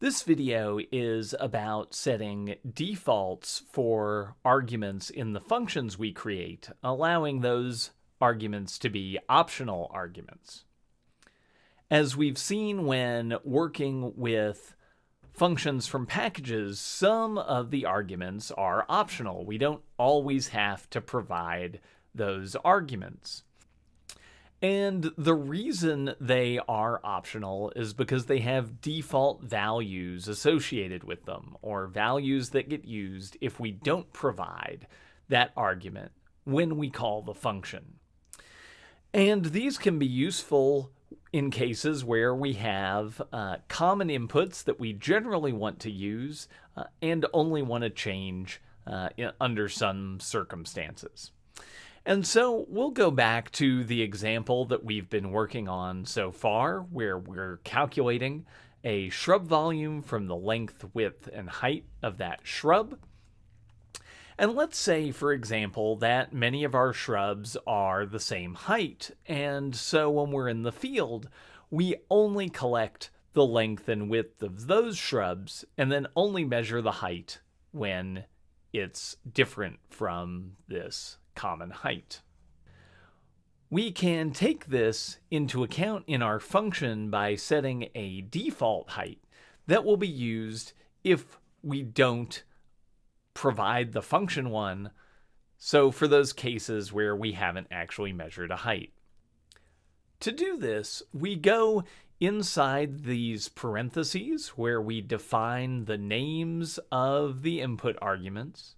This video is about setting defaults for arguments in the functions we create, allowing those arguments to be optional arguments. As we've seen when working with functions from packages, some of the arguments are optional. We don't always have to provide those arguments. And the reason they are optional is because they have default values associated with them, or values that get used if we don't provide that argument when we call the function. And these can be useful in cases where we have uh, common inputs that we generally want to use uh, and only want to change uh, under some circumstances. And so we'll go back to the example that we've been working on so far, where we're calculating a shrub volume from the length, width, and height of that shrub. And let's say, for example, that many of our shrubs are the same height, and so when we're in the field, we only collect the length and width of those shrubs, and then only measure the height when it's different from this common height. We can take this into account in our function by setting a default height that will be used if we don't provide the function one, so for those cases where we haven't actually measured a height. To do this, we go inside these parentheses where we define the names of the input arguments,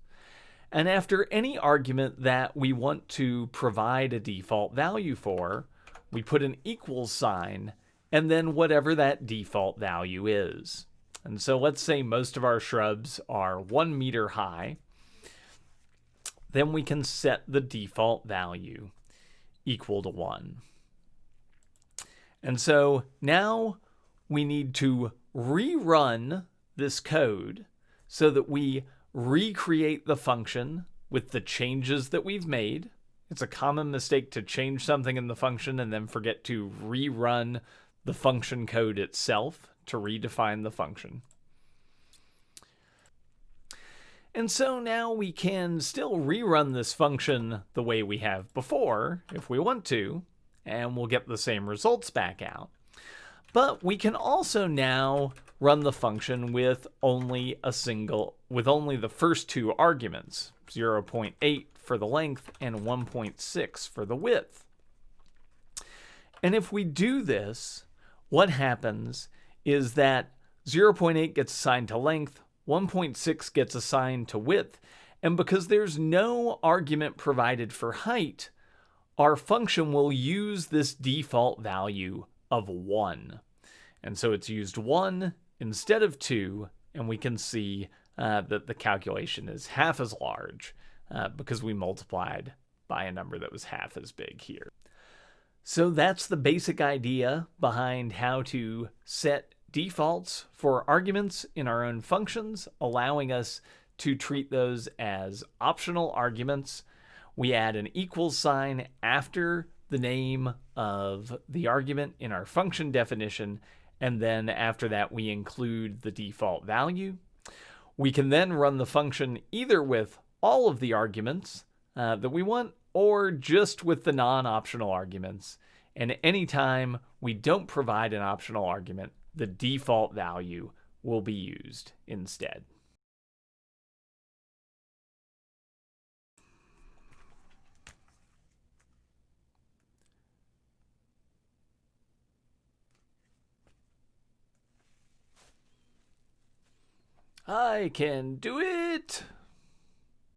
and after any argument that we want to provide a default value for, we put an equals sign and then whatever that default value is. And so let's say most of our shrubs are one meter high. Then we can set the default value equal to one. And so now we need to rerun this code so that we recreate the function with the changes that we've made. It's a common mistake to change something in the function and then forget to rerun the function code itself to redefine the function. And so now we can still rerun this function the way we have before if we want to, and we'll get the same results back out. But we can also now run the function with only a single, with only the first two arguments, 0.8 for the length and 1.6 for the width. And if we do this, what happens is that 0.8 gets assigned to length, 1.6 gets assigned to width, and because there's no argument provided for height, our function will use this default value of 1. And so it's used 1 instead of 2, and we can see uh, that the calculation is half as large uh, because we multiplied by a number that was half as big here. So that's the basic idea behind how to set defaults for arguments in our own functions, allowing us to treat those as optional arguments. We add an equals sign after the name of the argument in our function definition, and then after that we include the default value. We can then run the function either with all of the arguments uh, that we want or just with the non-optional arguments. And anytime we don't provide an optional argument, the default value will be used instead. I can do it!